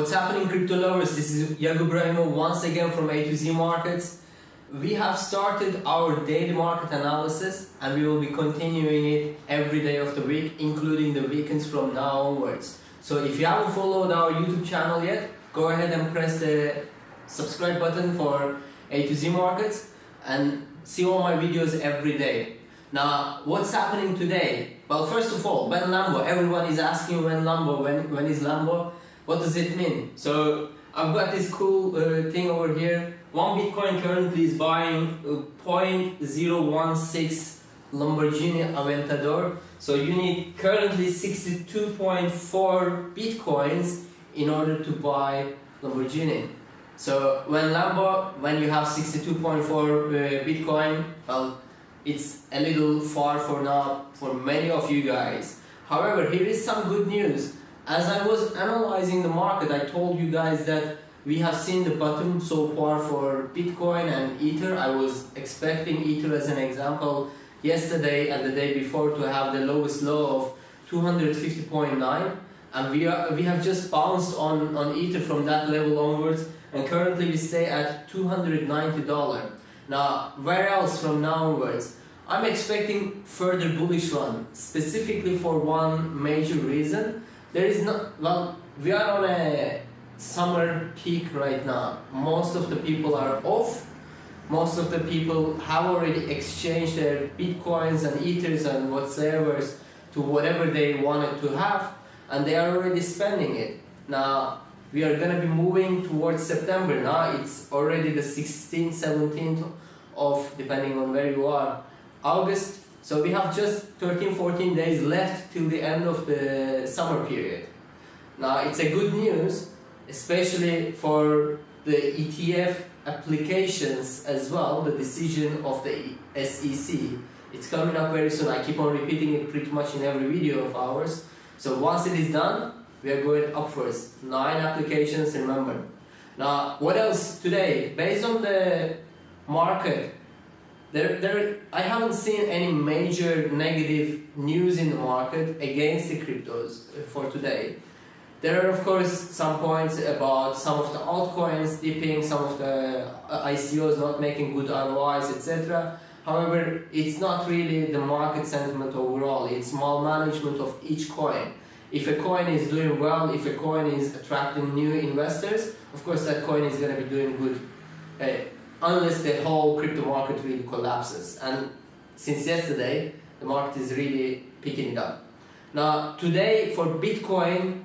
What's happening crypto lovers? This is Yakub Ibrahimov once again from A to Z Markets. We have started our daily market analysis and we will be continuing it every day of the week including the weekends from now onwards. So if you haven't followed our YouTube channel yet, go ahead and press the subscribe button for A to Z Markets and see all my videos every day. Now, what's happening today? Well, first of all, when Lambo, everyone is asking when Lambo, when, when is Lambo? What does it mean? So I've got this cool uh, thing over here. One Bitcoin currently is buying uh, 0.016 Lamborghini Aventador. So you need currently 62.4 Bitcoins in order to buy Lamborghini. So when Lambo, when you have 62.4 uh, Bitcoin, well, it's a little far for now for many of you guys. However, here is some good news. As I was analyzing the market, I told you guys that we have seen the bottom so far for Bitcoin and Ether. I was expecting Ether as an example yesterday and the day before to have the lowest low of 250.9 and we are we have just bounced on on Ether from that level onwards and currently we stay at $290. Now where else from now onwards? I'm expecting further bullish run specifically for one major reason there is not well we are on a summer peak right now. Most of the people are off. Most of the people have already exchanged their bitcoins and ethers and whatsoever to whatever they wanted to have and they are already spending it. Now we are going to be moving towards september. Now it's already the 16th 17th of depending on where you are august so we have just 13, 14 days left till the end of the summer period. Now it's a good news, especially for the ETF applications as well, the decision of the SEC. It's coming up very soon. I keep on repeating it pretty much in every video of ours. So once it is done, we are going upwards. Nine applications, remember. Now, what else today? Based on the market, there, there, I haven't seen any major negative news in the market against the cryptos for today. There are of course some points about some of the altcoins dipping, some of the uh, ICOs not making good ROIs, etc. However, it's not really the market sentiment overall, it's management of each coin. If a coin is doing well, if a coin is attracting new investors, of course that coin is going to be doing good. Uh, unless the whole crypto market really collapses. And since yesterday, the market is really picking it up. Now, today for Bitcoin,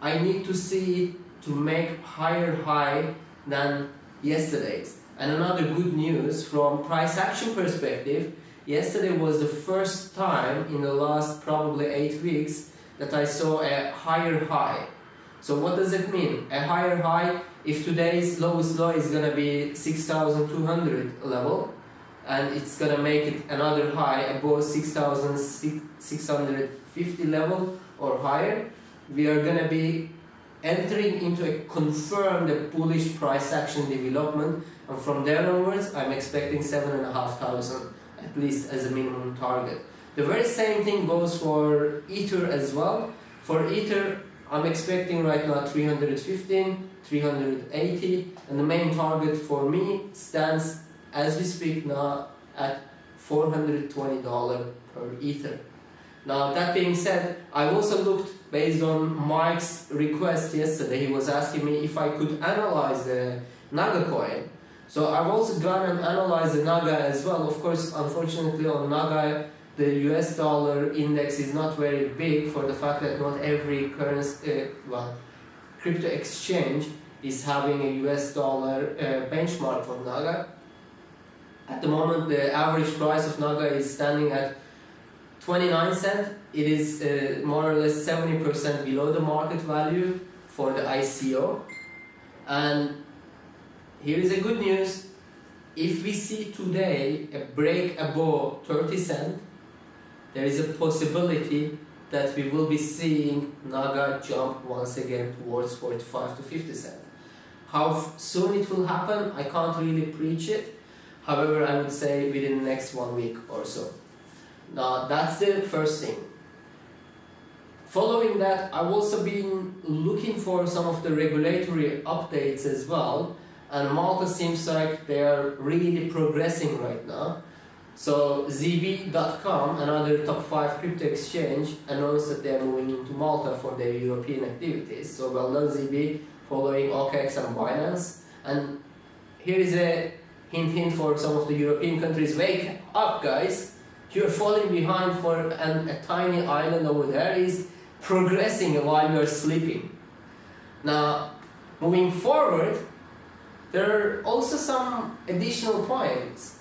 I need to see it to make higher high than yesterday's. And another good news from price action perspective, yesterday was the first time in the last probably eight weeks that I saw a higher high. So what does it mean? A higher high if today's lowest low is gonna be 6200 level and it's gonna make it another high above 6650 level or higher we are gonna be entering into a confirmed bullish price action development and from there onwards I'm expecting 7,500 at least as a minimum target. The very same thing goes for Ether as well. For Ether I'm expecting right now 315 380 and the main target for me stands as we speak now at $420 per ether. Now that being said, I've also looked based on Mike's request yesterday, he was asking me if I could analyze the Naga coin. So I've also gone and analyzed the Naga as well. Of course, unfortunately on Naga, the US dollar index is not very big for the fact that not every currency, uh, well, crypto exchange is having a US dollar uh, benchmark for Naga. At the moment, the average price of Naga is standing at 29 cent. It is uh, more or less 70% below the market value for the ICO. And here is a good news. If we see today a break above 30 cent, there is a possibility that we will be seeing Naga jump once again towards 45 to 50 cent. How soon it will happen, I can't really preach it. However, I would say within the next one week or so. Now, that's the first thing. Following that, I've also been looking for some of the regulatory updates as well, and Malta seems like they are really progressing right now. So ZB.com, another top 5 crypto exchange, announced that they are moving into Malta for their European activities. So well done ZB, following OKEx and Binance. And here is a hint hint for some of the European countries, wake up guys, you're falling behind for an, a tiny island over there is progressing while you're sleeping. Now, moving forward, there are also some additional points.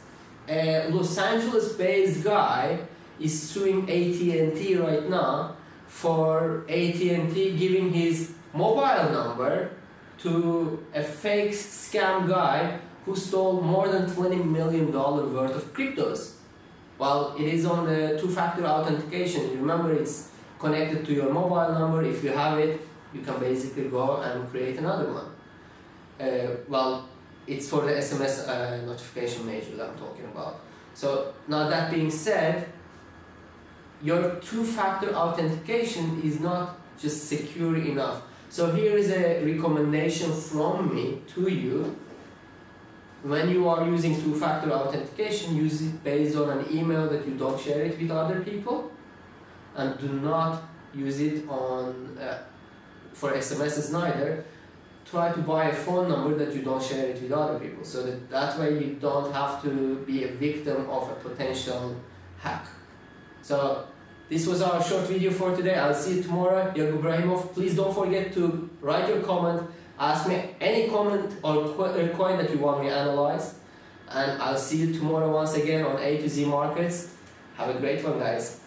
A Los Angeles-based guy is suing AT&T right now for AT&T giving his mobile number to a fake scam guy who stole more than 20 million dollar worth of cryptos. Well, it is on the two-factor authentication. Remember, it's connected to your mobile number. If you have it, you can basically go and create another one. Uh, well, it's for the SMS uh, notification major that I'm talking about. So now that being said, your two-factor authentication is not just secure enough. So here is a recommendation from me to you. When you are using two-factor authentication, use it based on an email that you don't share it with other people and do not use it on uh, for SMSs neither. Try to buy a phone number that you don't share it with other people so that that way you don't have to be a victim of a potential hack. So this was our short video for today. I'll see you tomorrow. Yakub Ibrahimov. Please don't forget to write your comment. Ask me any comment or uh, coin that you want me analyze. And I'll see you tomorrow once again on A to Z Markets. Have a great one, guys.